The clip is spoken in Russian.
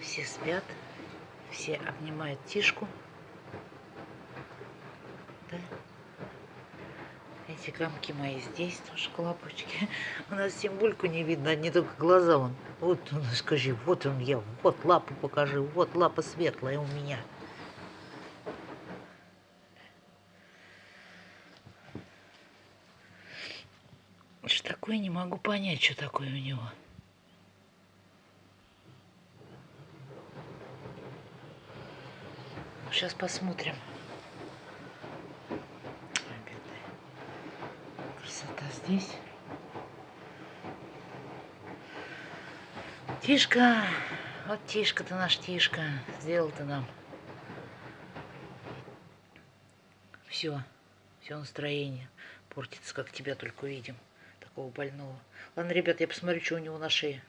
Все спят, все обнимают Тишку. Да? Эти комки мои здесь тоже клапочки. У нас Симбульку не видно, одни только глаза вон. Вот он, скажи, вот он я, вот лапу покажи, вот лапа светлая у меня. Что такое, не могу понять, что такое у него. Сейчас посмотрим. Красота здесь. Тишка, вот Тишка-то наш Тишка, сделал ты нам. Все, все настроение портится, как тебя только увидим, такого больного. Ладно, ребят, я посмотрю, что у него на шее.